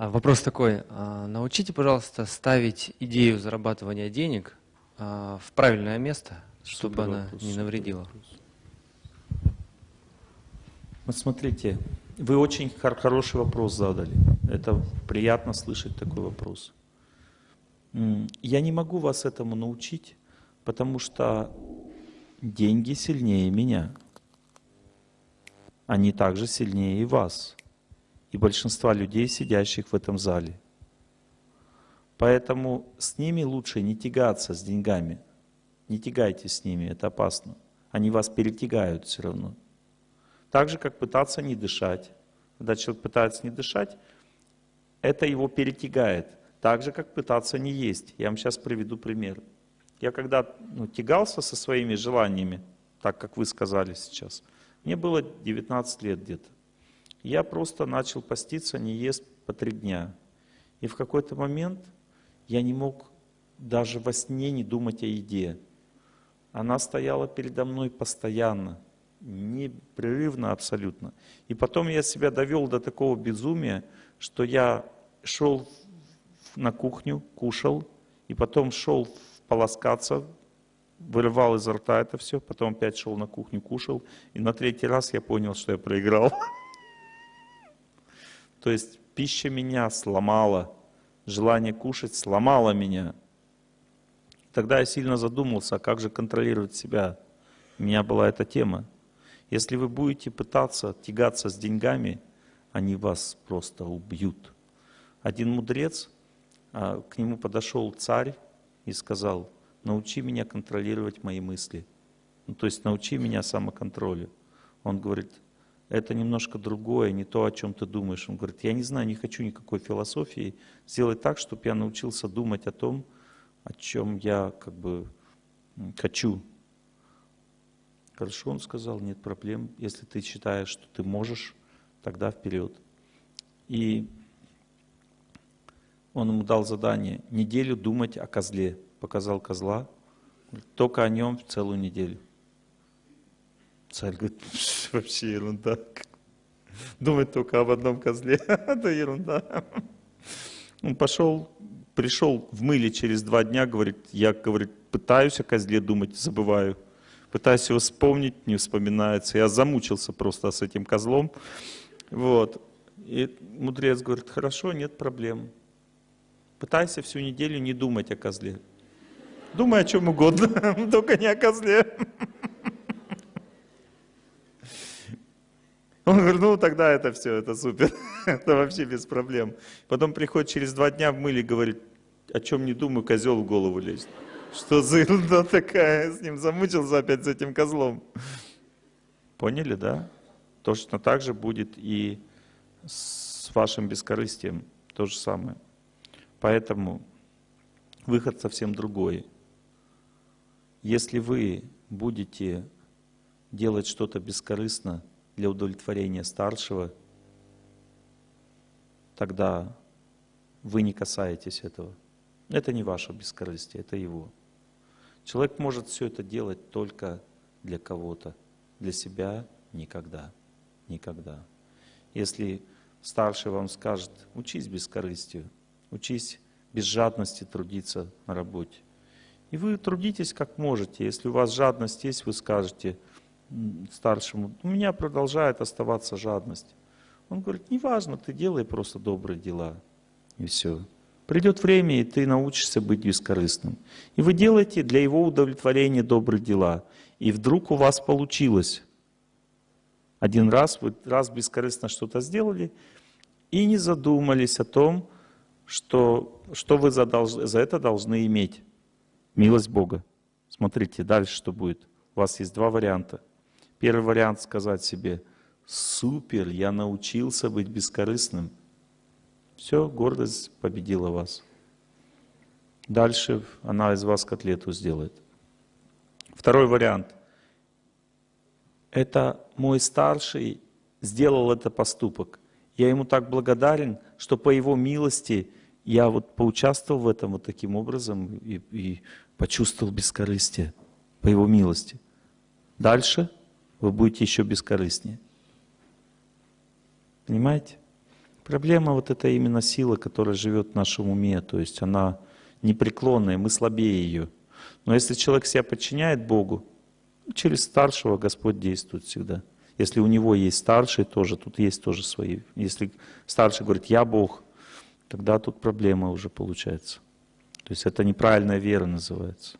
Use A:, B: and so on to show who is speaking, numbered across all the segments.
A: А вопрос такой. А, научите, пожалуйста, ставить идею зарабатывания денег а, в правильное место, чтобы Супер она вопрос. не навредила.
B: Вот смотрите, вы очень хороший вопрос задали. Это приятно слышать такой вопрос. Я не могу вас этому научить, потому что деньги сильнее меня. Они также сильнее и вас и большинства людей, сидящих в этом зале. Поэтому с ними лучше не тягаться с деньгами. Не тягайте с ними, это опасно. Они вас перетягают все равно. Так же, как пытаться не дышать. Когда человек пытается не дышать, это его перетягает. Так же, как пытаться не есть. Я вам сейчас приведу пример. Я когда ну, тягался со своими желаниями, так как вы сказали сейчас, мне было 19 лет где-то. Я просто начал поститься, не ест по три дня. И в какой-то момент я не мог даже во сне не думать о еде. Она стояла передо мной постоянно, непрерывно абсолютно. И потом я себя довел до такого безумия, что я шел на кухню, кушал, и потом шел полоскаться, вырывал изо рта это все, потом опять шел на кухню, кушал, и на третий раз я понял, что я проиграл. То есть пища меня сломала, желание кушать сломало меня. Тогда я сильно задумался, а как же контролировать себя. У меня была эта тема. Если вы будете пытаться тягаться с деньгами, они вас просто убьют. Один мудрец, а, к нему подошел царь и сказал, научи меня контролировать мои мысли. Ну, то есть научи меня самоконтролю. Он говорит, это немножко другое, не то, о чем ты думаешь. Он говорит, я не знаю, не хочу никакой философии. Сделай так, чтобы я научился думать о том, о чем я как бы хочу. Хорошо, он сказал, нет проблем. Если ты считаешь, что ты можешь, тогда вперед. И он ему дал задание неделю думать о козле. Показал козла, только о нем целую неделю. Царь говорит, вообще ерунда. Думать только об одном козле, это ерунда. Он пошел, пришел в мыле через два дня, говорит, я, говорит, пытаюсь о козле думать, забываю. Пытаюсь его вспомнить, не вспоминается. Я замучился просто с этим козлом. Вот. И мудрец говорит, хорошо, нет проблем. Пытайся всю неделю не думать о козле. Думай о чем угодно, только не о козле. Он говорит, ну тогда это все, это супер, это вообще без проблем. Потом приходит через два дня в мыле, говорит, о чем не думаю, козел в голову лезет. Что за ерунда такая, с ним замучился опять с этим козлом. Поняли, да? Точно так же будет и с вашим бескорыстием, то же самое. Поэтому выход совсем другой. Если вы будете делать что-то бескорыстно, для удовлетворения старшего, тогда вы не касаетесь этого. Это не ваше бескорыстие, это его. Человек может все это делать только для кого-то, для себя никогда, никогда. Если старший вам скажет, учись бескорыстию, учись без жадности трудиться на работе. И вы трудитесь как можете. Если у вас жадность есть, вы скажете, старшему, у меня продолжает оставаться жадность. Он говорит, неважно, ты делай просто добрые дела. И все. Придет время, и ты научишься быть бескорыстным. И вы делаете для его удовлетворения добрые дела. И вдруг у вас получилось. Один раз вы раз бескорыстно что-то сделали, и не задумались о том, что, что вы за, за это должны иметь. Милость Бога. Смотрите, дальше что будет. У вас есть два варианта. Первый вариант сказать себе, супер, я научился быть бескорыстным. Все, гордость победила вас. Дальше она из вас котлету сделает. Второй вариант. Это мой старший сделал этот поступок. Я ему так благодарен, что по его милости я вот поучаствовал в этом вот таким образом и, и почувствовал бескорыстие по его милости. Дальше вы будете еще бескорыстнее. Понимаете? Проблема вот это именно сила, которая живет в нашем уме, то есть она непреклонная, мы слабее ее. Но если человек себя подчиняет Богу, через старшего Господь действует всегда. Если у него есть старший тоже, тут есть тоже свои. Если старший говорит, я Бог, тогда тут проблема уже получается. То есть это неправильная вера называется.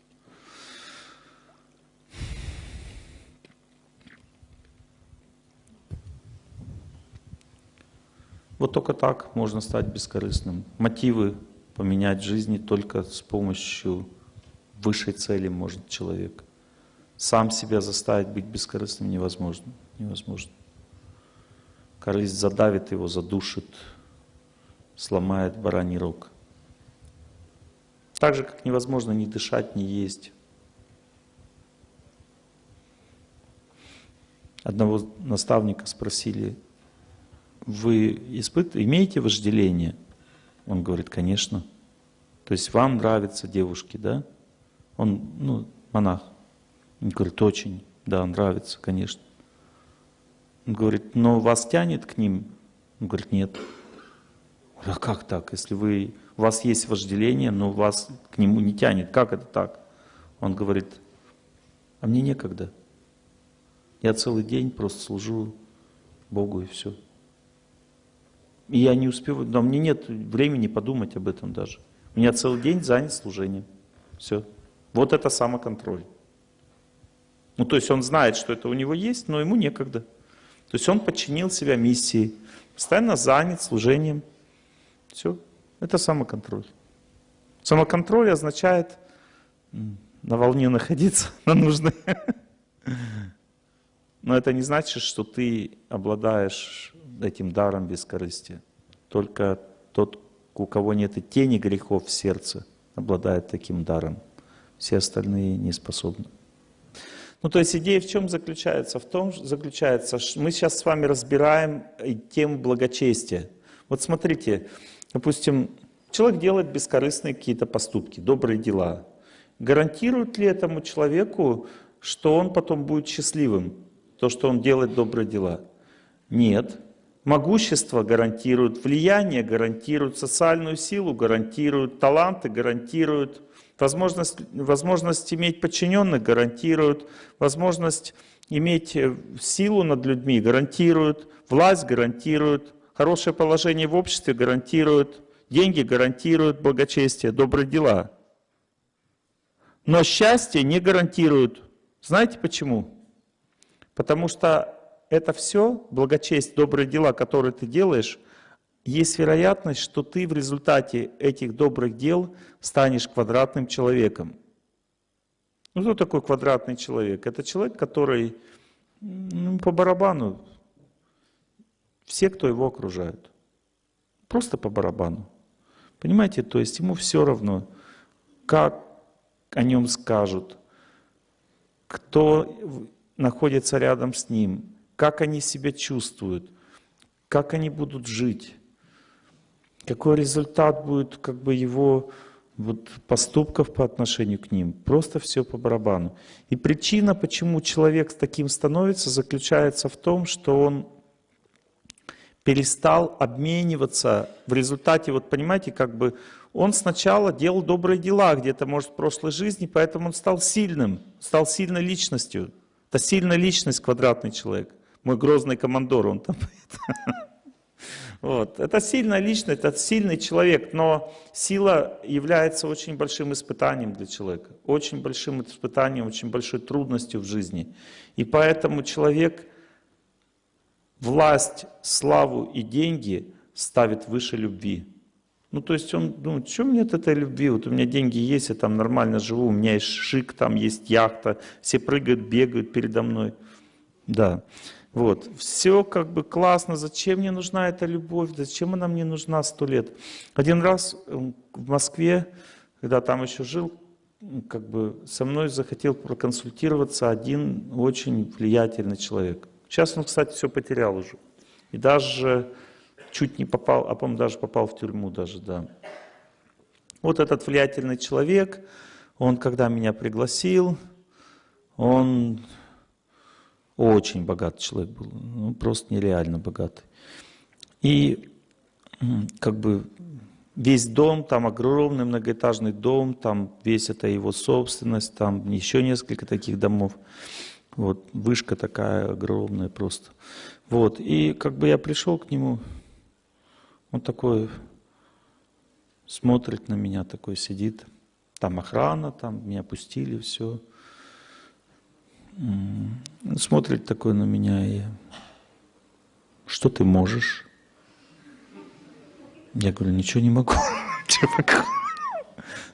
B: Вот только так можно стать бескорыстным. Мотивы поменять в жизни только с помощью высшей цели может человек. Сам себя заставить быть бескорыстным невозможно. невозможно. Корысть задавит его, задушит, сломает бараний рог. Так же, как невозможно ни дышать, ни есть. Одного наставника спросили, вы испыт... имеете вожделение? Он говорит, конечно. То есть вам нравятся девушки, да? Он, ну, монах. Он говорит, очень, да, нравится, конечно. Он говорит, но вас тянет к ним? Он говорит, нет. А как так? Если вы, у вас есть вожделение, но вас к нему не тянет, как это так? Он говорит, а мне некогда. Я целый день просто служу Богу и все. И я не успеваю, но мне нет времени подумать об этом даже. У меня целый день занят служением. Все. Вот это самоконтроль. Ну, то есть он знает, что это у него есть, но ему некогда. То есть он подчинил себя миссии, постоянно занят служением. Все. Это самоконтроль. Самоконтроль означает на волне находиться, на нужной. Но это не значит, что ты обладаешь этим даром бескорыстия. Только тот, у кого нет и тени грехов в сердце, обладает таким даром. Все остальные не способны. Ну, то есть идея в чем заключается? В том заключается, что мы сейчас с вами разбираем тему благочестия. Вот смотрите, допустим, человек делает бескорыстные какие-то поступки, добрые дела. Гарантирует ли этому человеку, что он потом будет счастливым, то, что он делает добрые дела? Нет. Могущество гарантирует, влияние гарантирует, социальную силу гарантирует, таланты гарантируют, возможность, возможность иметь подчиненных гарантирует, возможность иметь э, силу над людьми гарантирует, власть гарантирует, хорошее положение в обществе гарантирует, деньги гарантируют благочестие, добрые дела. Но счастье не гарантируют. Знаете почему? Потому что это все, благочесть, добрые дела, которые ты делаешь, есть вероятность, что ты в результате этих добрых дел станешь квадратным человеком. Ну, кто такой квадратный человек? Это человек, который ну, по барабану, все, кто его окружают. Просто по барабану. Понимаете, то есть ему все равно, как о нем скажут, кто находится рядом с ним, как они себя чувствуют, как они будут жить, какой результат будет как бы его вот, поступков по отношению к ним. Просто все по барабану. И причина, почему человек таким становится, заключается в том, что он перестал обмениваться в результате, вот понимаете, как бы он сначала делал добрые дела где-то, может, в прошлой жизни, поэтому он стал сильным, стал сильной личностью. Это сильная личность, квадратный человек мой грозный командор, он там. Вот. Это сильная личность, это сильный человек, но сила является очень большим испытанием для человека, очень большим испытанием, очень большой трудностью в жизни. И поэтому человек власть, славу и деньги ставит выше любви. Ну, то есть он думает, что мне от этой любви? Вот у меня деньги есть, я там нормально живу, у меня есть шик, там есть яхта, все прыгают, бегают передо мной. Да. Вот. Все как бы классно, зачем мне нужна эта любовь, зачем она мне нужна сто лет. Один раз в Москве, когда там еще жил, как бы со мной захотел проконсультироваться один очень влиятельный человек. Сейчас он, кстати, все потерял уже. И даже чуть не попал, а по-моему, даже попал в тюрьму даже, да. Вот этот влиятельный человек, он когда меня пригласил, он очень богатый человек был, ну, просто нереально богатый. И как бы весь дом, там огромный многоэтажный дом, там весь это его собственность, там еще несколько таких домов. Вот, вышка такая огромная просто. Вот, и как бы я пришел к нему, он такой смотрит на меня, такой сидит. Там охрана, там меня пустили, все. Смотрит такой на меня и что ты можешь? Я говорю, ничего не могу.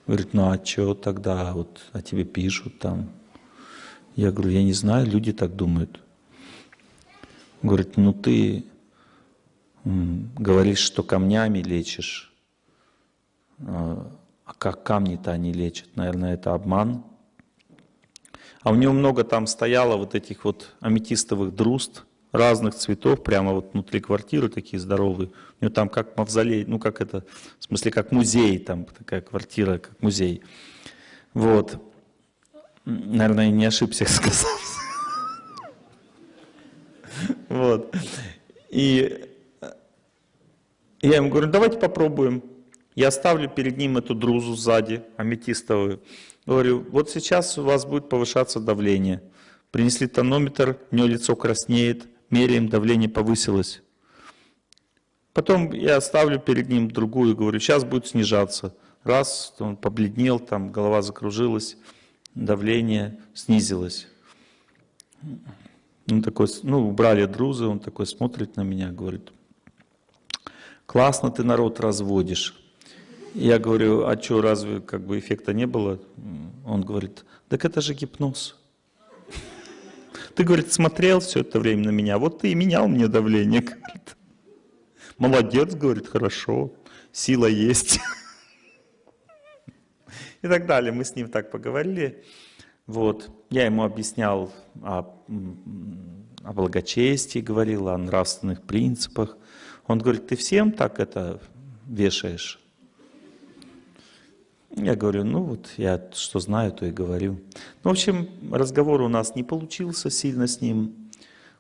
B: Говорит, ну а что тогда, вот о тебе пишут там. Я говорю, я не знаю, люди так думают. Говорит, ну ты говоришь, что камнями лечишь, а, а как камни-то они лечат? Наверное, это обман. А у него много там стояло вот этих вот аметистовых друзд, разных цветов, прямо вот внутри квартиры такие здоровые. У него там как мавзолей, ну как это, в смысле как музей, там такая квартира, как музей. Вот. Наверное, не ошибся сказал. Вот. И я ему говорю, давайте попробуем. Я ставлю перед ним эту друзу сзади, аметистовую. Говорю, вот сейчас у вас будет повышаться давление. Принесли тонометр, у него лицо краснеет, меряем, давление повысилось. Потом я ставлю перед ним другую, говорю, сейчас будет снижаться. Раз, он побледнел, там голова закружилась, давление снизилось. Он такой, ну, убрали друзы, он такой смотрит на меня, говорит, классно ты народ разводишь. Я говорю, а что, разве как бы эффекта не было? Он говорит, так это же гипноз. Ты, говорит, смотрел все это время на меня, вот ты и менял мне давление. Говорит. Молодец, говорит, хорошо, сила есть. И так далее. Мы с ним так поговорили. Вот. Я ему объяснял о, о благочестии, говорил о нравственных принципах. Он говорит, ты всем так это вешаешь? Я говорю, ну вот я что знаю, то и говорю. Ну, в общем, разговор у нас не получился сильно с ним.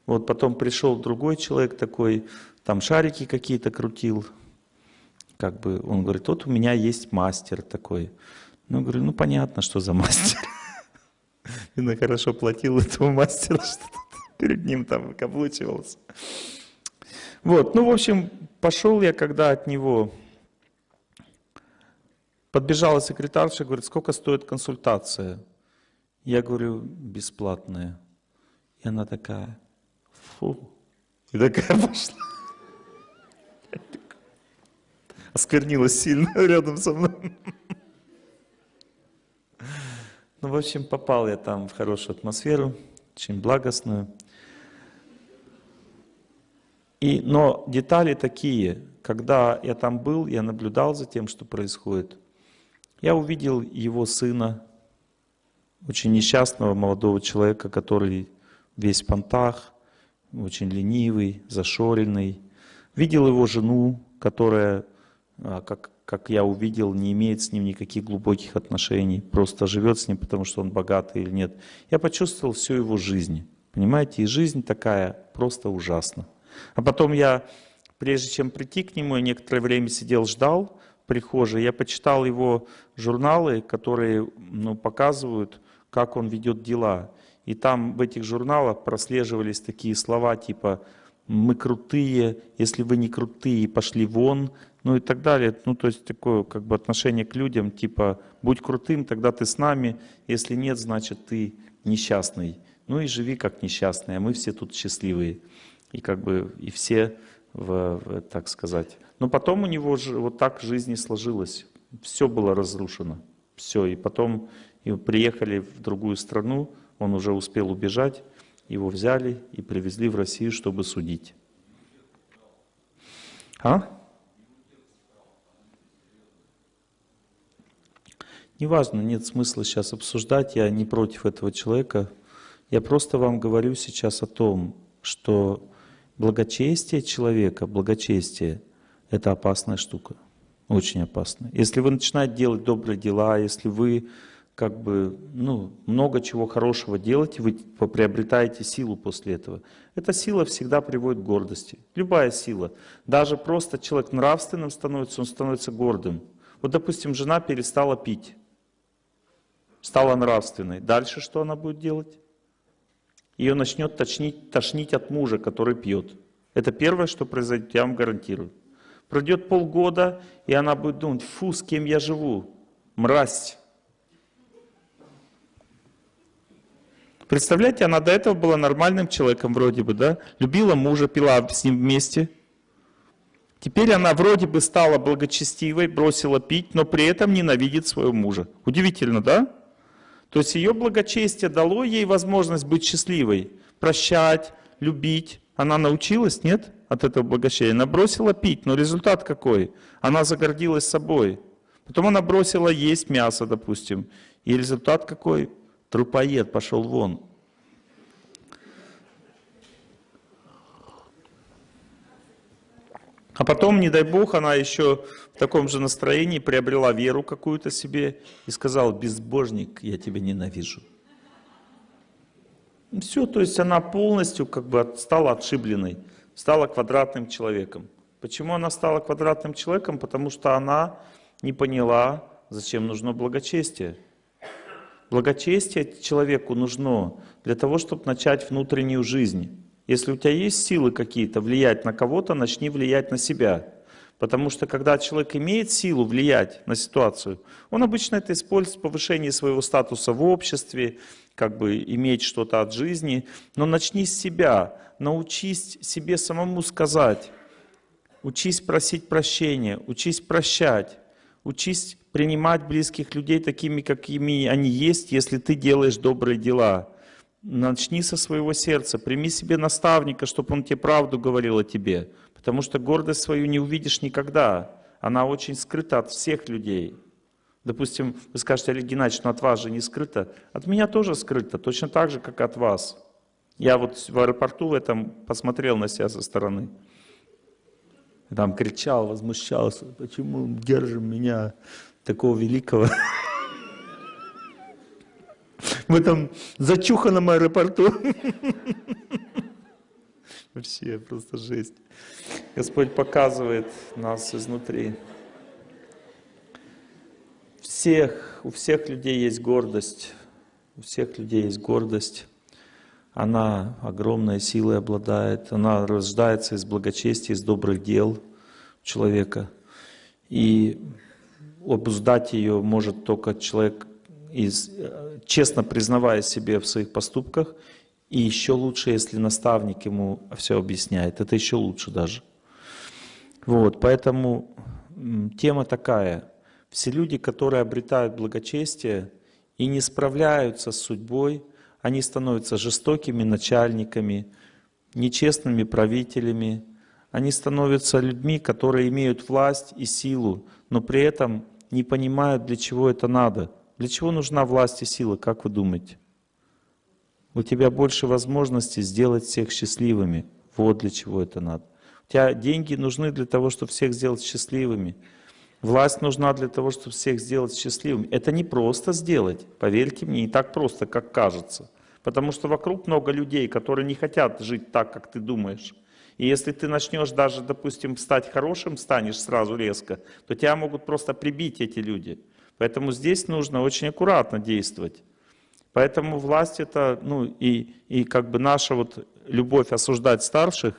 B: Вот потом пришел другой человек такой, там шарики какие-то крутил. Как бы он говорит, вот у меня есть мастер такой. Ну, говорю, ну понятно, что за мастер. Видно, хорошо платил этому мастеру, что перед ним там выкаблучивался. Вот, ну, в общем, пошел я когда от него Подбежала секретарша, говорит, сколько стоит консультация? Я говорю, бесплатная. И она такая, фу. И такая пошла. Осквернилась сильно рядом со мной. Ну, в общем, попал я там в хорошую атмосферу, очень благостную. И, но детали такие, когда я там был, я наблюдал за тем, что происходит – я увидел его сына, очень несчастного молодого человека, который весь в понтах, очень ленивый, зашоренный. Видел его жену, которая, а, как, как я увидел, не имеет с ним никаких глубоких отношений, просто живет с ним, потому что он богатый или нет. Я почувствовал всю его жизнь. Понимаете, и жизнь такая просто ужасна. А потом я, прежде чем прийти к нему, я некоторое время сидел, ждал, прихожей, я почитал его журналы, которые ну, показывают, как он ведет дела. И там в этих журналах прослеживались такие слова типа «мы крутые», «если вы не крутые, пошли вон», ну и так далее. Ну то есть такое как бы отношение к людям типа «будь крутым, тогда ты с нами, если нет, значит ты несчастный». Ну и живи как несчастный, а мы все тут счастливые. И как бы и все, в, в, так сказать, но потом у него же вот так в жизни сложилось. Все было разрушено. Все. И потом и приехали в другую страну, он уже успел убежать, его взяли и привезли в Россию, чтобы судить. А? Неважно, нет смысла сейчас обсуждать, я не против этого человека. Я просто вам говорю сейчас о том, что благочестие человека, благочестие – это опасная штука, очень опасная. Если вы начинаете делать добрые дела, если вы как бы, ну, много чего хорошего делать, и вы приобретаете силу после этого. Эта сила всегда приводит к гордости. Любая сила. Даже просто человек нравственным становится, он становится гордым. Вот, допустим, жена перестала пить, стала нравственной. Дальше что она будет делать? Ее начнет тошнить, тошнить от мужа, который пьет. Это первое, что произойдет, я вам гарантирую. Пройдет полгода, и она будет думать, фу, с кем я живу, мразь. Представляете, она до этого была нормальным человеком вроде бы, да? Любила мужа, пила с ним вместе. Теперь она вроде бы стала благочестивой, бросила пить, но при этом ненавидит своего мужа. Удивительно, да? То есть ее благочестие дало ей возможность быть счастливой, прощать, любить. Она научилась, нет, от этого благочестия? Она бросила пить, но результат какой? Она загордилась собой. Потом она бросила есть мясо, допустим. И результат какой? Трупоед пошел вон. А потом, не дай бог, она еще в таком же настроении приобрела веру какую-то себе и сказала, безбожник, я тебя ненавижу. Все, то есть она полностью как бы стала отшибленной, стала квадратным человеком. Почему она стала квадратным человеком? Потому что она не поняла, зачем нужно благочестие. Благочестие человеку нужно для того, чтобы начать внутреннюю жизнь. Если у тебя есть силы какие-то влиять на кого-то, начни влиять на себя. Потому что когда человек имеет силу влиять на ситуацию, он обычно это использует в повышении своего статуса в обществе, как бы иметь что-то от жизни. Но начни с себя, научись себе самому сказать, учись просить прощения, учись прощать, учись принимать близких людей такими, какими они есть, если ты делаешь добрые дела. Начни со своего сердца, прими себе наставника, чтобы он тебе правду говорил о тебе. Потому что гордость свою не увидишь никогда. Она очень скрыта от всех людей. Допустим, вы скажете, Олег Геннадьевич, но от вас же не скрыто. От меня тоже скрыто, точно так же, как от вас. Я вот в аэропорту в этом посмотрел на себя со стороны. Там кричал, возмущался, почему держим меня такого великого в этом зачуханном аэропорту. Вообще просто жесть. Господь показывает нас изнутри. Всех, у всех людей есть гордость. У всех людей есть гордость. Она огромной силой обладает. Она рождается из благочестия, из добрых дел человека. И обуздать ее может только человек, из, честно признавая себе в своих поступках, и еще лучше, если наставник ему все объясняет. Это еще лучше даже. Вот, поэтому тема такая. Все люди, которые обретают благочестие и не справляются с судьбой, они становятся жестокими начальниками, нечестными правителями, они становятся людьми, которые имеют власть и силу, но при этом не понимают, для чего это надо. Для чего нужна власть и сила, как вы думаете? У тебя больше возможностей сделать всех счастливыми. Вот для чего это надо. Тебя деньги нужны для того, чтобы всех сделать счастливыми. Власть нужна для того, чтобы всех сделать счастливыми. Это не просто сделать, поверьте мне, не так просто, как кажется. Потому что вокруг много людей, которые не хотят жить так, как ты думаешь. И если ты начнешь даже, допустим, стать хорошим, станешь сразу резко, то тебя могут просто прибить эти люди. Поэтому здесь нужно очень аккуратно действовать. Поэтому власть это, ну и, и как бы наша вот любовь осуждать старших,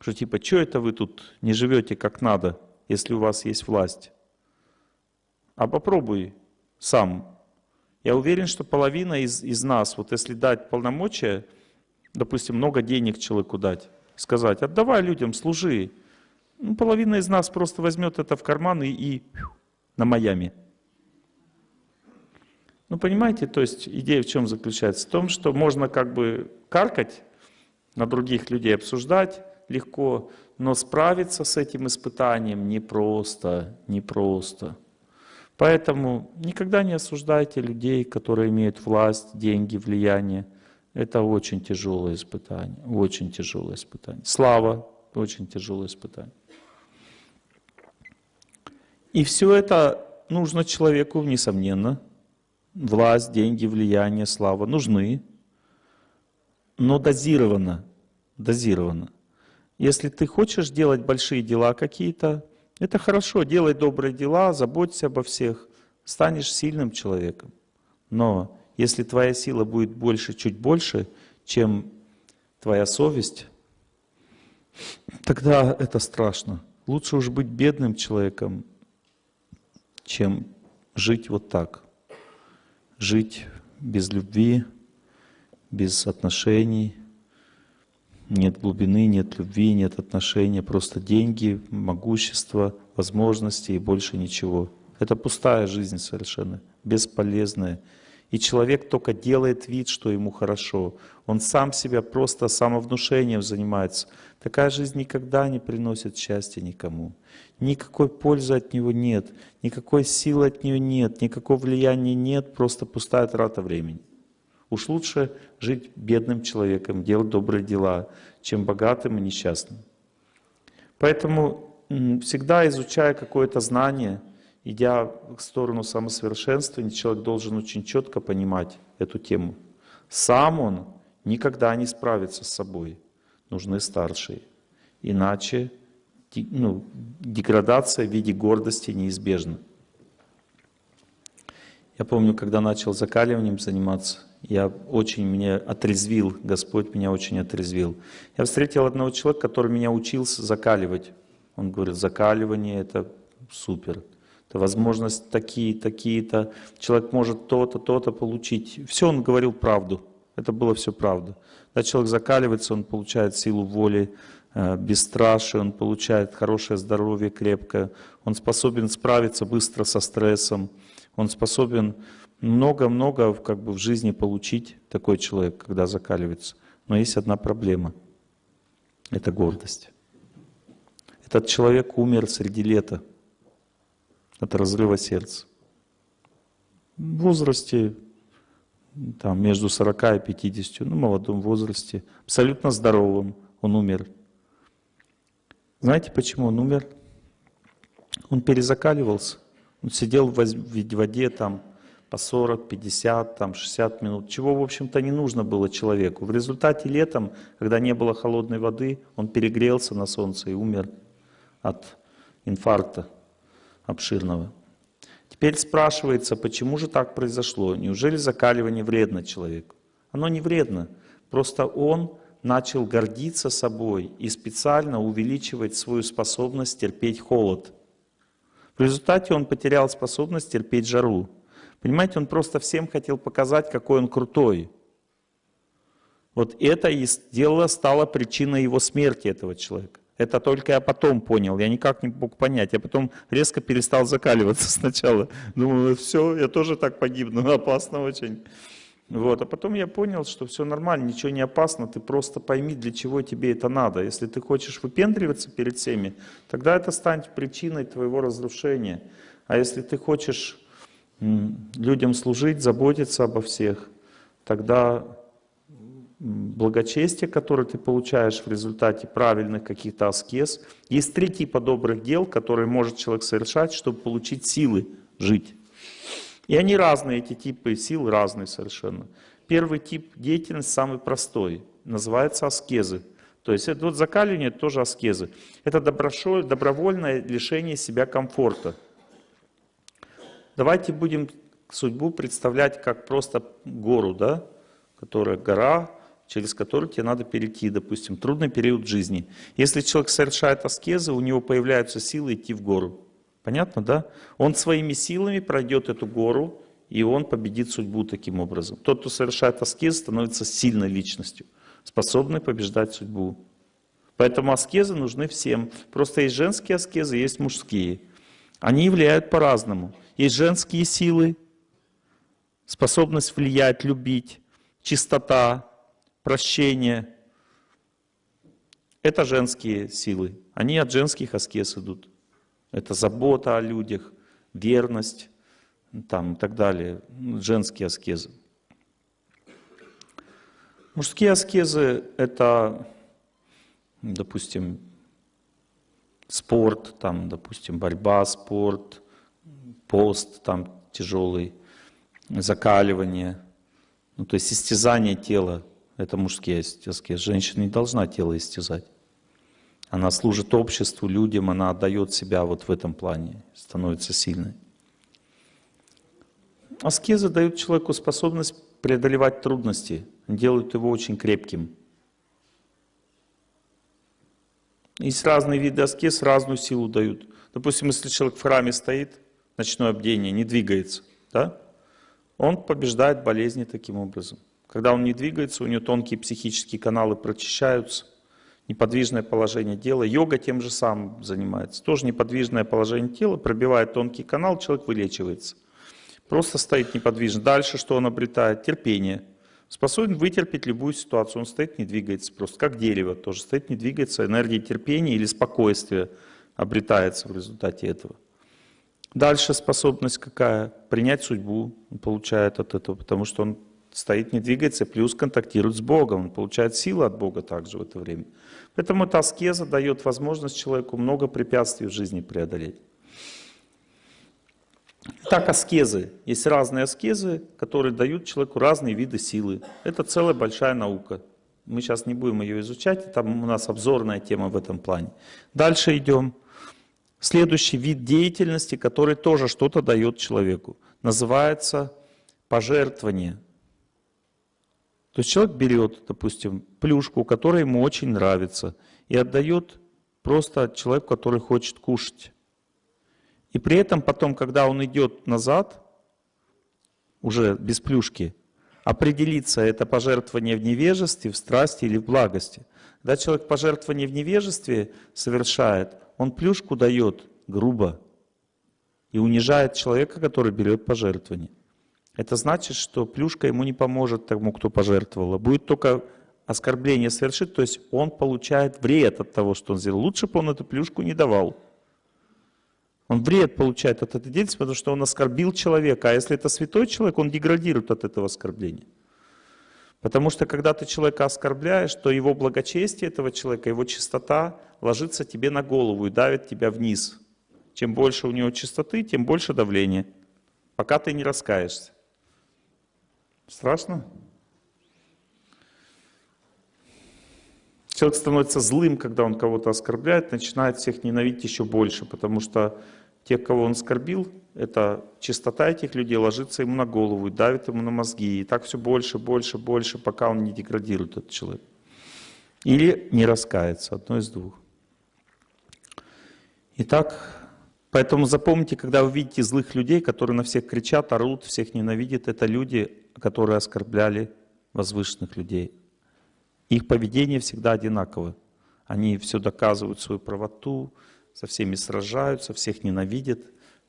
B: что типа, что это вы тут не живете как надо, если у вас есть власть? А попробуй сам. Я уверен, что половина из, из нас, вот если дать полномочия, допустим, много денег человеку дать, сказать, отдавай людям, служи. Ну, половина из нас просто возьмет это в карман и, и на Майами. Ну, понимаете, то есть идея в чем заключается? В том, что можно как бы каркать на других людей, обсуждать легко, но справиться с этим испытанием непросто, непросто. Поэтому никогда не осуждайте людей, которые имеют власть, деньги, влияние. Это очень тяжелое испытание, очень тяжелое испытание. Слава – очень тяжелое испытание. И все это нужно человеку, несомненно, власть, деньги, влияние, слава нужны, но дозированно, дозированно. Если ты хочешь делать большие дела какие-то, это хорошо, делай добрые дела, заботься обо всех, станешь сильным человеком. Но если твоя сила будет больше, чуть больше, чем твоя совесть, тогда это страшно. Лучше уж быть бедным человеком, чем жить вот так. Жить без любви, без отношений, нет глубины, нет любви, нет отношения, просто деньги, могущество, возможности и больше ничего. Это пустая жизнь совершенно, бесполезная. И человек только делает вид, что ему хорошо. Он сам себя просто самовнушением занимается. Такая жизнь никогда не приносит счастья никому. Никакой пользы от него нет, никакой силы от нее нет, никакого влияния нет, просто пустая трата времени. Уж лучше жить бедным человеком, делать добрые дела, чем богатым и несчастным. Поэтому всегда изучая какое-то знание, идя в сторону самосовершенствования, человек должен очень четко понимать эту тему. Сам он никогда не справится с собой. Нужны старшие. Иначе ну, деградация в виде гордости неизбежна. Я помню, когда начал закаливанием заниматься, я очень меня отрезвил, Господь меня очень отрезвил. Я встретил одного человека, который меня учился закаливать. Он говорит, закаливание это супер. Это возможность такие, такие-то. Человек может то-то, то-то получить. Все он говорил правду. Это было все правда. Когда человек закаливается, он получает силу воли, э, бесстрашие, он получает хорошее здоровье, крепкое. Он способен справиться быстро со стрессом. Он способен много-много как бы в жизни получить такой человек, когда закаливается. Но есть одна проблема. Это гордость. Этот человек умер среди лета от разрыва сердца. В возрасте там, между 40 и 50, ну, молодом возрасте, абсолютно здоровым, он умер. Знаете, почему он умер? Он перезакаливался. Он сидел в воде там по 40, 50, там 60 минут, чего, в общем-то, не нужно было человеку. В результате летом, когда не было холодной воды, он перегрелся на солнце и умер от инфаркта обширного. Теперь спрашивается, почему же так произошло? Неужели закаливание вредно человеку? Оно не вредно, просто он начал гордиться собой и специально увеличивать свою способность терпеть холод. В результате он потерял способность терпеть жару. Понимаете, он просто всем хотел показать, какой он крутой. Вот это и сделало, стало причиной его смерти, этого человека. Это только я потом понял, я никак не мог понять. Я потом резко перестал закаливаться сначала. Думаю, все, я тоже так погибну, опасно очень. Вот. А потом я понял, что все нормально, ничего не опасно, ты просто пойми, для чего тебе это надо. Если ты хочешь выпендриваться перед всеми, тогда это станет причиной твоего разрушения. А если ты хочешь людям служить, заботиться обо всех, тогда благочестие, которое ты получаешь в результате правильных каких-то аскез. Есть три типа добрых дел, которые может человек совершать, чтобы получить силы жить. И они разные, эти типы сил разные совершенно. Первый тип деятельности самый простой, называется аскезы. То есть это вот закаливание это тоже аскезы. Это добровольное лишение себя комфорта. Давайте будем судьбу представлять как просто гору, да, которая гора, через которую тебе надо перейти, допустим, трудный период жизни. Если человек совершает аскезы, у него появляются силы идти в гору. Понятно, да? Он своими силами пройдет эту гору, и он победит судьбу таким образом. Тот, кто совершает аскезы, становится сильной личностью, способной побеждать судьбу. Поэтому аскезы нужны всем. Просто есть женские аскезы, есть мужские. Они влияют по-разному. Есть женские силы, способность влиять, любить, чистота, прощение. Это женские силы. Они от женских аскез идут. Это забота о людях, верность там, и так далее. Женские аскезы. Мужские аскезы – это, допустим, спорт, там, допустим, борьба, спорт, пост там тяжелый, закаливание, ну, то есть истязание тела, это мужские аскезы. Женщина не должна тело истязать. Она служит обществу, людям, она отдает себя вот в этом плане, становится сильной. Аскезы дают человеку способность преодолевать трудности, делают его очень крепким. Есть разные виды аскез, разную силу дают. Допустим, если человек в храме стоит, ночное обдение, не двигается, да? он побеждает болезни таким образом. Когда он не двигается, у него тонкие психические каналы прочищаются, неподвижное положение тела. Йога тем же самым занимается. Тоже неподвижное положение тела, пробивает тонкий канал, человек вылечивается. Просто стоит неподвижно. Дальше что он обретает? Терпение. Способен вытерпеть любую ситуацию. Он стоит, не двигается просто. Как дерево тоже стоит, не двигается. Энергия терпения или спокойствия обретается в результате этого. Дальше способность какая? Принять судьбу он получает от этого, потому что он стоит, не двигается, плюс контактирует с Богом, он получает силу от Бога также в это время. Поэтому эта аскеза дает возможность человеку много препятствий в жизни преодолеть. Так, аскезы. Есть разные аскезы, которые дают человеку разные виды силы. Это целая большая наука. Мы сейчас не будем ее изучать, там у нас обзорная тема в этом плане. Дальше идем. Следующий вид деятельности, который тоже что-то дает человеку, называется пожертвование. То есть человек берет, допустим, плюшку, которая ему очень нравится, и отдает просто человеку, который хочет кушать. И при этом потом, когда он идет назад, уже без плюшки, определиться, это пожертвование в невежестве, в страсти или в благости. Когда человек пожертвование в невежестве совершает, он плюшку дает грубо и унижает человека, который берет пожертвование. Это значит, что плюшка ему не поможет тому, кто пожертвовал, будет только оскорбление совершить, то есть он получает вред от того, что он сделал. Лучше бы он эту плюшку не давал. Он вред получает от этой деятельности, потому что он оскорбил человека. А если это святой человек, он деградирует от этого оскорбления. Потому что когда ты человека оскорбляешь, то его благочестие этого человека, его чистота ложится тебе на голову и давит тебя вниз. Чем больше у него чистоты, тем больше давления, пока ты не раскаешься. Страшно? Человек становится злым, когда он кого-то оскорбляет, начинает всех ненавидеть еще больше, потому что тех, кого он оскорбил, эта чистота этих людей ложится ему на голову и давит ему на мозги. И так все больше, больше, больше, пока он не деградирует, этот человек. Или не раскается, одно из двух. Итак, поэтому запомните, когда вы видите злых людей, которые на всех кричат, орут, всех ненавидят, это люди, которые оскорбляли возвышенных людей. Их поведение всегда одинаково. Они все доказывают свою правоту, со всеми сражаются, всех ненавидят.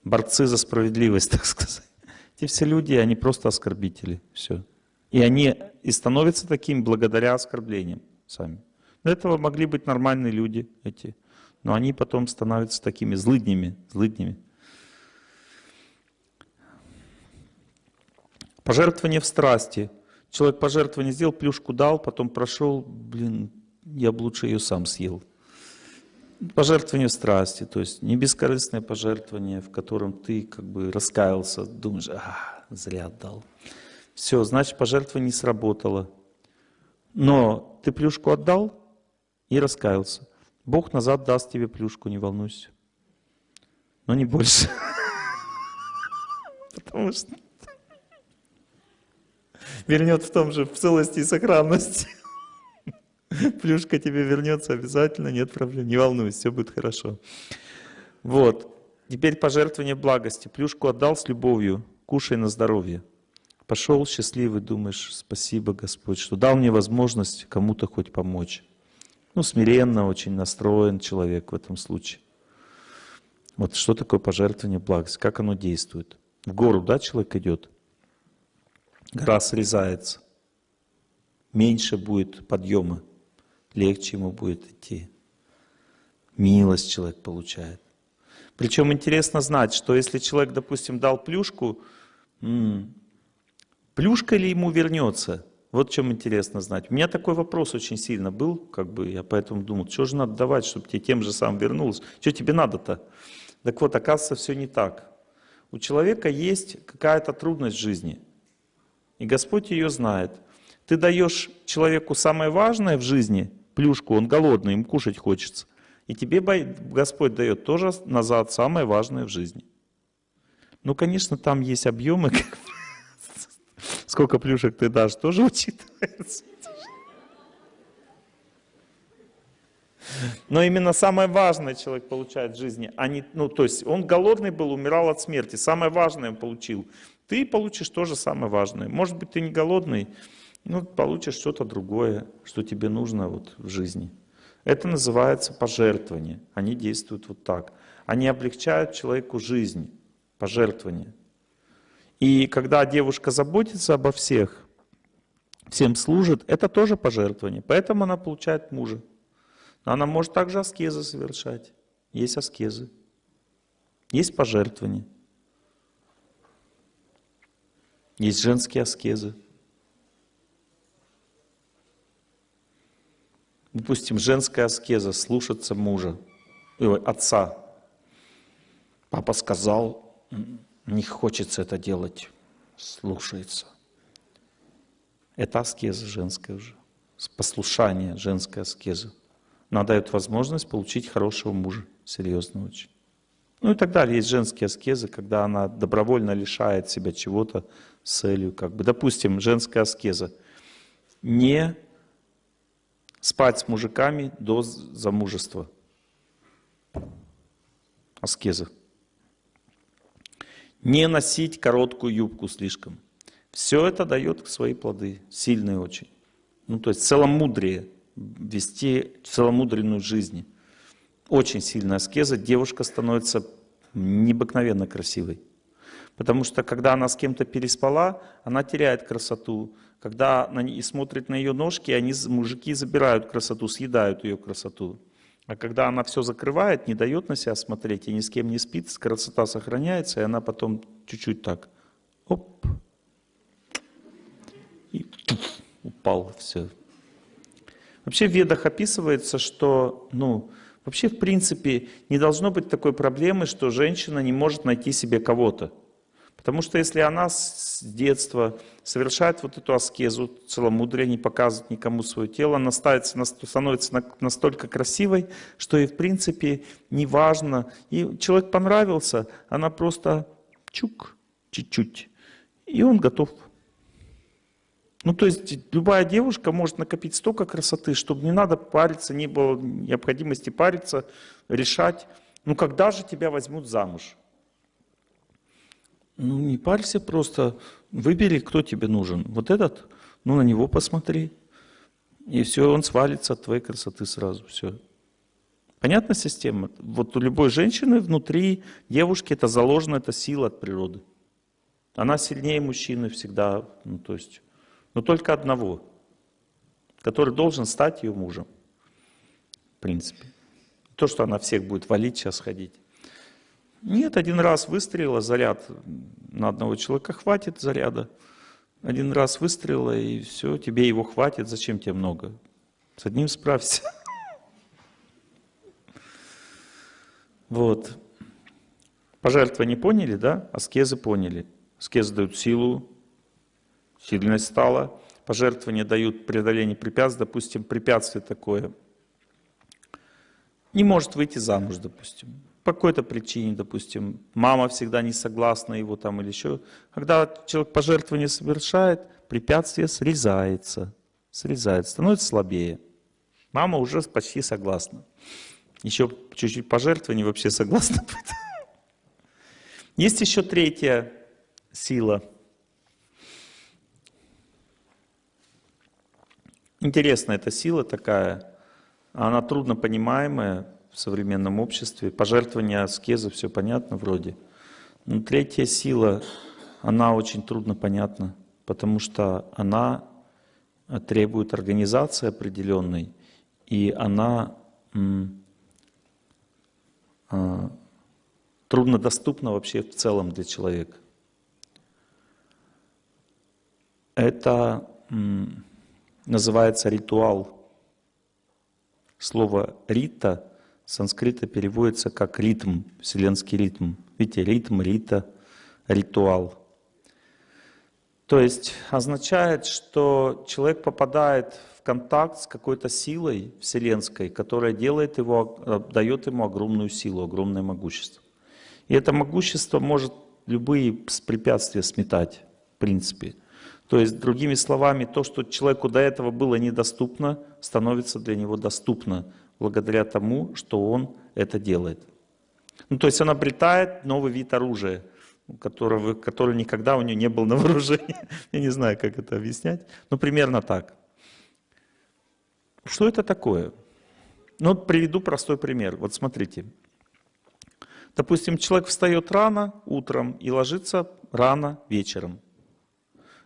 B: Борцы за справедливость, так сказать. Эти все люди, они просто оскорбители. Все. И они и становятся такими благодаря оскорблениям сами. До этого могли быть нормальные люди эти, но они потом становятся такими злыднями, злыднями. Пожертвование в страсти. Человек пожертвование сделал, плюшку дал, потом прошел, блин, я бы лучше ее сам съел. Пожертвование страсти, то есть не бескорыстное пожертвование, в котором ты как бы раскаялся, думаешь, а, зря отдал. Все, значит, пожертвование не сработало. Но ты плюшку отдал и раскаялся. Бог назад даст тебе плюшку, не волнуйся. Но не больше. Потому что вернет в том же, в целости и сохранности. Плюшка тебе вернется обязательно, нет проблем, не волнуйся, все будет хорошо. Вот. Теперь пожертвование благости. Плюшку отдал с любовью, кушай на здоровье. Пошел счастливый, думаешь, спасибо, Господь, что дал мне возможность кому-то хоть помочь. Ну, смиренно очень настроен человек в этом случае. Вот что такое пожертвование благости, как оно действует. В гору, да, человек идет, гора срезается, меньше будет подъема легче ему будет идти. Милость человек получает. Причем интересно знать, что если человек, допустим, дал плюшку, плюшка ли ему вернется? Вот чем интересно знать. У меня такой вопрос очень сильно был, как бы я поэтому думал, что же надо давать, чтобы тебе тем же самым вернулось? Что тебе надо-то? Так вот, оказывается, все не так. У человека есть какая-то трудность в жизни. И Господь ее знает. Ты даешь человеку самое важное в жизни, плюшку, он голодный, ему кушать хочется. И тебе Господь дает тоже назад самое важное в жизни. Ну, конечно, там есть объемы, сколько плюшек ты дашь, тоже учитывается. Но именно самое важное человек получает в жизни, а не, ну, то есть он голодный был, умирал от смерти, самое важное он получил. Ты получишь тоже самое важное. Может быть, ты не голодный, но получишь что-то другое, что тебе нужно вот в жизни. Это называется пожертвование. Они действуют вот так. Они облегчают человеку жизнь, пожертвование. И когда девушка заботится обо всех, всем служит, это тоже пожертвование. Поэтому она получает мужа. Но она может также аскезы совершать. Есть аскезы. Есть пожертвования. Есть женские аскезы. Допустим, женская аскеза, слушаться мужа, отца. Папа сказал, не хочется это делать, слушается. Это аскеза женская уже, послушание, женская аскеза. Она дает возможность получить хорошего мужа, серьезно очень. Ну и так далее. Есть женские аскезы, когда она добровольно лишает себя чего-то с целью. Как бы. Допустим, женская аскеза. Не спать с мужиками до замужества. Аскеза. Не носить короткую юбку слишком. Все это дает свои плоды, сильные очень. Ну, то есть целомудрие вести целомудренную жизнь. Очень сильная аскеза, девушка становится необыкновенно красивой. Потому что когда она с кем-то переспала, она теряет красоту. Когда она и смотрит на ее ножки, они, мужики забирают красоту, съедают ее красоту. А когда она все закрывает, не дает на себя смотреть и ни с кем не спит, красота сохраняется, и она потом чуть-чуть так, оп, и упал, все, Вообще в ведах описывается, что, ну, вообще в принципе не должно быть такой проблемы, что женщина не может найти себе кого-то. Потому что если она с детства совершает вот эту аскезу, целомудрие, не показывает никому свое тело, она становится, становится настолько красивой, что и в принципе не важно. И человек понравился, она просто чук, чуть-чуть, и он готов ну, то есть любая девушка может накопить столько красоты, чтобы не надо париться, не было необходимости париться, решать, ну, когда же тебя возьмут замуж? Ну, не парься просто, выбери, кто тебе нужен. Вот этот, ну, на него посмотри. И все, он свалится от твоей красоты сразу, все. Понятна система? Вот у любой женщины внутри девушки это заложена, это сила от природы. Она сильнее мужчины всегда, ну, то есть но только одного, который должен стать ее мужем. В принципе. То, что она всех будет валить, сейчас ходить. Нет, один раз выстрелила, заряд на одного человека хватит заряда. Один раз выстрелила, и все, тебе его хватит, зачем тебе много? С одним справься. Вот. Пожертвования поняли, да? Аскезы поняли. Аскезы дают силу, сильность стала, пожертвования дают преодоление препятствий, допустим, препятствие такое, не может выйти замуж, допустим, по какой-то причине, допустим, мама всегда не согласна его там или еще. Когда человек пожертвование совершает, препятствие срезается, срезается, становится слабее. Мама уже почти согласна. Еще чуть-чуть пожертвований вообще согласна. Есть еще третья сила – Интересная эта сила такая, она трудно понимаемая в современном обществе. Пожертвование аскеза, все понятно вроде. Но третья сила, она очень трудно понятна, потому что она требует организации определенной, и она а, труднодоступна вообще в целом для человека. Это называется ритуал. Слово «рита» санскрита переводится как ритм, вселенский ритм. Видите, ритм, рита, ритуал. То есть означает, что человек попадает в контакт с какой-то силой вселенской, которая делает его, э, дает ему огромную силу, огромное могущество. И это могущество может любые препятствия сметать, в принципе. То есть, другими словами, то, что человеку до этого было недоступно, становится для него доступно благодаря тому, что он это делает. Ну, то есть он обретает новый вид оружия, которого, который никогда у него не был на вооружении. Я не знаю, как это объяснять. Ну, примерно так. Что это такое? Ну, приведу простой пример. Вот смотрите. Допустим, человек встает рано утром и ложится рано вечером.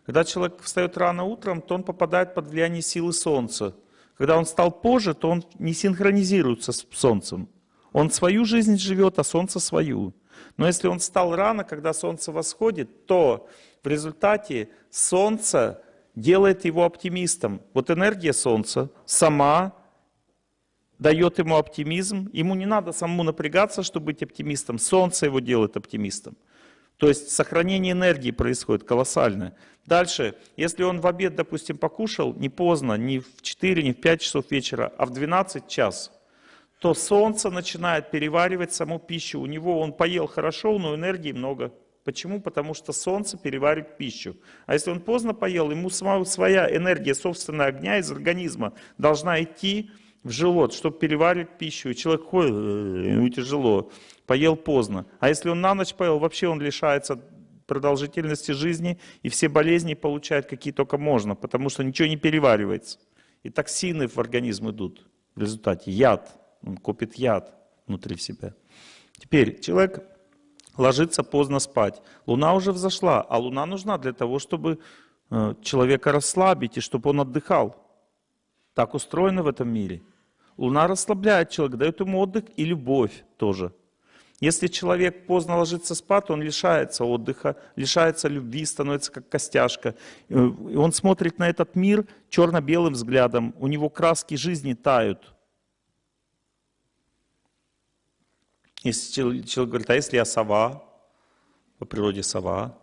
B: Когда человек встает рано утром, то он попадает под влияние силы Солнца. Когда он стал позже, то он не синхронизируется с Солнцем. Он свою жизнь живет, а Солнце свою. Но если он встал рано, когда Солнце восходит, то в результате Солнце делает его оптимистом. Вот энергия Солнца сама дает ему оптимизм. Ему не надо самому напрягаться, чтобы быть оптимистом. Солнце его делает оптимистом. То есть сохранение энергии происходит колоссальное. Дальше, если он в обед, допустим, покушал не поздно, не в 4, не в 5 часов вечера, а в 12 час, то солнце начинает переваривать саму пищу. У него он поел хорошо, но энергии много. Почему? Потому что солнце переваривает пищу. А если он поздно поел, ему сама своя энергия собственного огня из организма должна идти в желудок, чтобы переваривать пищу. И человек ходит, «Э, ему тяжело, поел поздно. А если он на ночь поел, вообще он лишается продолжительности жизни, и все болезни получает, какие только можно, потому что ничего не переваривается. И токсины в организм идут в результате. Яд, он копит яд внутри себя. Теперь человек ложится поздно спать. Луна уже взошла, а луна нужна для того, чтобы э, человека расслабить и чтобы он отдыхал. Так устроено в этом мире. Луна расслабляет человека, дает ему отдых и любовь тоже. Если человек поздно ложится спать, он лишается отдыха, лишается любви, становится как костяшка. И он смотрит на этот мир черно-белым взглядом, у него краски жизни тают. Если человек говорит, а если я сова, по природе сова,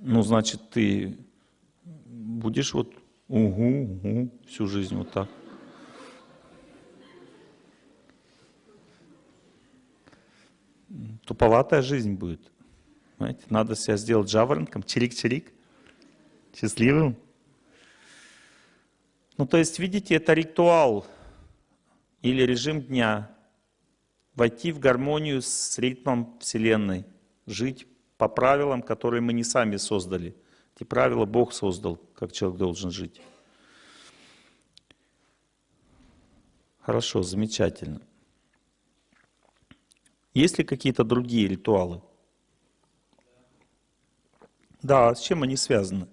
B: ну, значит, ты будешь вот угу, угу, всю жизнь вот так. Туповатая жизнь будет. Понимаете? Надо себя сделать жаворонком, чирик-чирик, счастливым. Ну, то есть, видите, это ритуал или режим дня. Войти в гармонию с ритмом Вселенной, жить по правилам, которые мы не сами создали. Эти правила Бог создал, как человек должен жить. Хорошо, замечательно. Есть ли какие-то другие ритуалы? Да, с чем они связаны?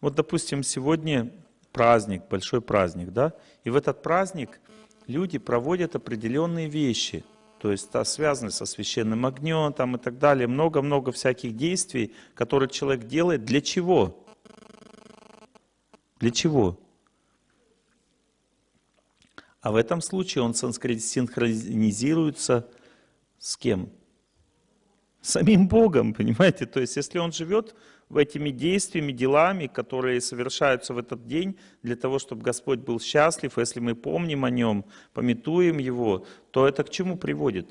B: Вот, допустим, сегодня праздник, большой праздник, да? И в этот праздник люди проводят определенные вещи, то есть да, связаны со священным огнем там, и так далее. Много-много всяких действий, которые человек делает. Для чего? Для чего? А в этом случае он синхронизируется с кем? Самим Богом, понимаете? То есть, если он живет в этими действиями, делами, которые совершаются в этот день, для того, чтобы Господь был счастлив, если мы помним о Нем, пометуем Его, то это к чему приводит?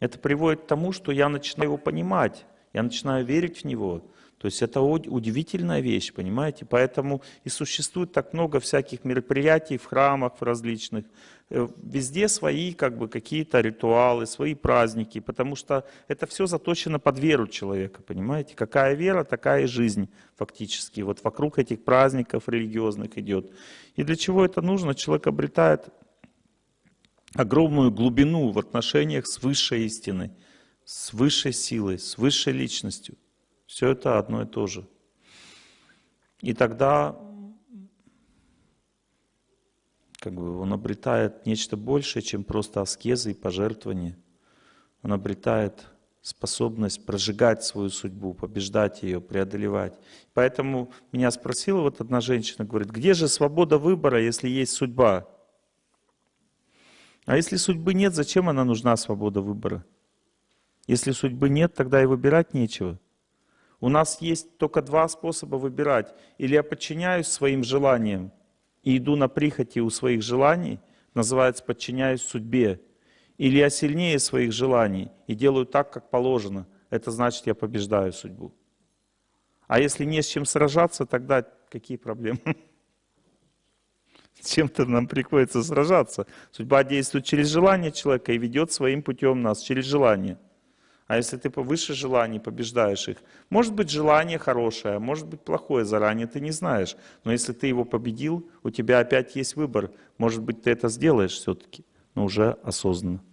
B: Это приводит к тому, что я начинаю Его понимать, я начинаю верить в Него. То есть это удивительная вещь, понимаете? Поэтому и существует так много всяких мероприятий в храмах в различных, Э, везде свои как бы какие-то ритуалы, свои праздники, потому что это все заточено под веру человека, понимаете? Какая вера, такая и жизнь фактически. Вот вокруг этих праздников религиозных идет. И для чего это нужно? Человек обретает огромную глубину в отношениях с высшей истиной, с высшей силой, с высшей личностью. Все это одно и то же. И тогда как бы он обретает нечто большее, чем просто аскезы и пожертвования. Он обретает способность прожигать свою судьбу, побеждать ее, преодолевать. Поэтому меня спросила вот одна женщина, говорит, где же свобода выбора, если есть судьба? А если судьбы нет, зачем она нужна, свобода выбора? Если судьбы нет, тогда и выбирать нечего. У нас есть только два способа выбирать. Или я подчиняюсь своим желаниям и иду на прихоти у своих желаний, называется подчиняюсь судьбе. Или я сильнее своих желаний и делаю так, как положено. Это значит, я побеждаю судьбу. А если не с чем сражаться, тогда какие проблемы? С чем-то нам приходится сражаться. Судьба действует через желание человека и ведет своим путем нас, через желание. А если ты повыше желаний побеждаешь их, может быть желание хорошее, может быть плохое, заранее ты не знаешь. Но если ты его победил, у тебя опять есть выбор. Может быть, ты это сделаешь все-таки, но уже осознанно.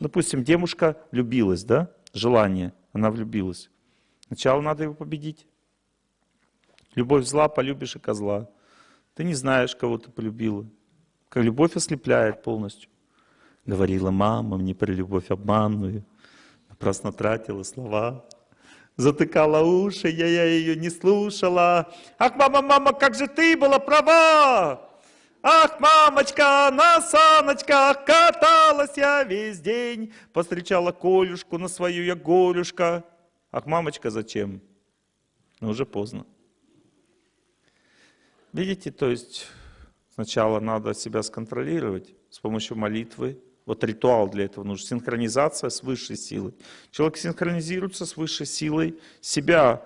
B: Допустим, девушка влюбилась, да? Желание, она влюбилась. Сначала надо его победить. Любовь зла, полюбишь и козла. Ты не знаешь, кого ты полюбила. Как любовь ослепляет полностью. Говорила мама мне про любовь обманную. Напрасно тратила слова. Затыкала уши, я, я ее не слушала. Ах, мама, мама, как же ты была права! Ах, мамочка, на саночках каталась я весь день. Постречала Колюшку на свою я горюшка. Ах, мамочка, зачем? Но уже поздно. Видите, то есть сначала надо себя сконтролировать с помощью молитвы. Вот ритуал для этого нужен. Синхронизация с высшей силой. Человек синхронизируется с высшей силой, себя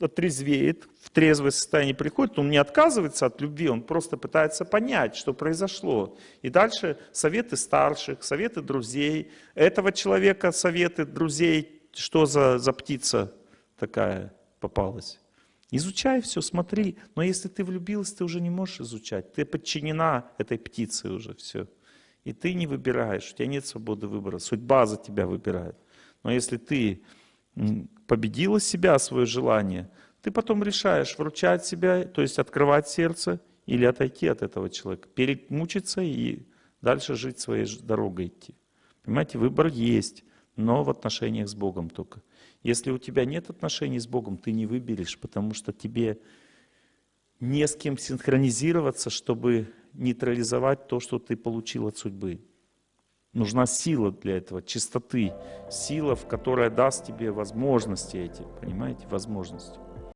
B: отрезвеет, в трезвое состояние приходит, он не отказывается от любви, он просто пытается понять, что произошло. И дальше советы старших, советы друзей, этого человека советы друзей, что за, за птица такая попалась. Изучай все, смотри. Но если ты влюбилась, ты уже не можешь изучать. Ты подчинена этой птице уже, все. И ты не выбираешь, у тебя нет свободы выбора. Судьба за тебя выбирает. Но если ты победила себя, свое желание, ты потом решаешь вручать себя, то есть открывать сердце или отойти от этого человека, перемучиться и дальше жить своей дорогой идти. Понимаете, выбор есть, но в отношениях с Богом только. Если у тебя нет отношений с Богом, ты не выберешь, потому что тебе не с кем синхронизироваться, чтобы нейтрализовать то, что ты получил от судьбы. Нужна сила для этого, чистоты, сила, в которая даст тебе возможности эти, понимаете, возможности.